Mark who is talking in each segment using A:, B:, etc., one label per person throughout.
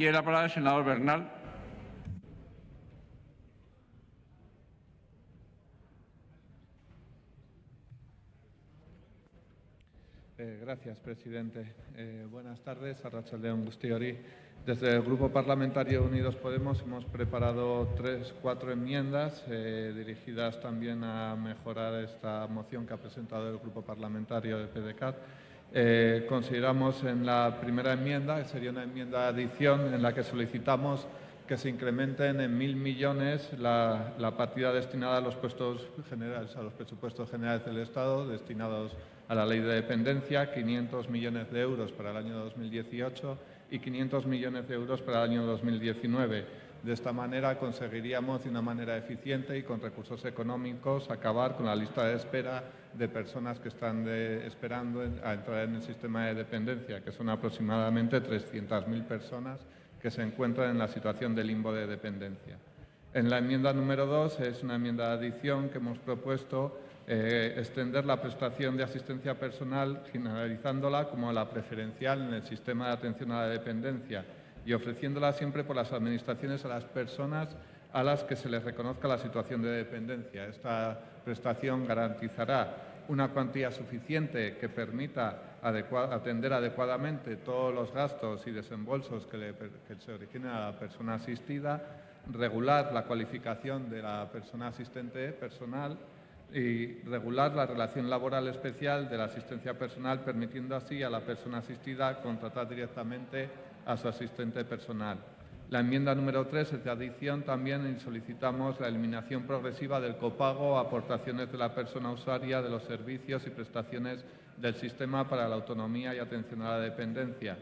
A: Tiene la palabra el senador Bernal.
B: Eh, gracias, presidente. Eh, buenas tardes, Arrachaldeón Gustiori. Desde el Grupo Parlamentario Unidos Podemos hemos preparado tres, cuatro enmiendas eh, dirigidas también a mejorar esta moción que ha presentado el Grupo Parlamentario de PDCAT. Eh, consideramos en la primera enmienda, que sería una enmienda de adición, en la que solicitamos que se incrementen en mil millones la, la, partida destinada a los puestos generales, a los presupuestos generales del Estado, destinados a la ley de dependencia, 500 millones de euros para el año 2018 y 500 millones de euros para el año 2019. De esta manera conseguiríamos de una manera eficiente y con recursos económicos acabar con la lista de espera de personas que están esperando a entrar en el sistema de dependencia, que son aproximadamente 300.000 personas que se encuentran en la situación de limbo de dependencia. En la enmienda número 2 es una enmienda de adición que hemos propuesto eh, extender la prestación de asistencia personal generalizándola como la preferencial en el sistema de atención a la dependencia y ofreciéndola siempre por las administraciones a las personas a las que se les reconozca la situación de dependencia. Esta prestación garantizará una cuantía suficiente que permita atender adecuadamente todos los gastos y desembolsos que, que se originen a la persona asistida, regular la cualificación de la persona asistente personal y regular la relación laboral especial de la asistencia personal, permitiendo así a la persona asistida contratar directamente a su asistente personal. La enmienda número 3 es de adición también y solicitamos la eliminación progresiva del copago a aportaciones de la persona usuaria de los servicios y prestaciones del sistema para la autonomía y atención a la dependencia.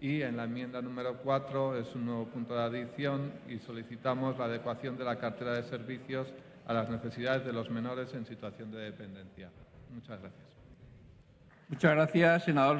B: Y en la enmienda número 4 es un nuevo punto de adición y solicitamos la adecuación de la cartera de servicios a las necesidades de los menores en situación de dependencia. Muchas gracias.
A: Muchas gracias, senador.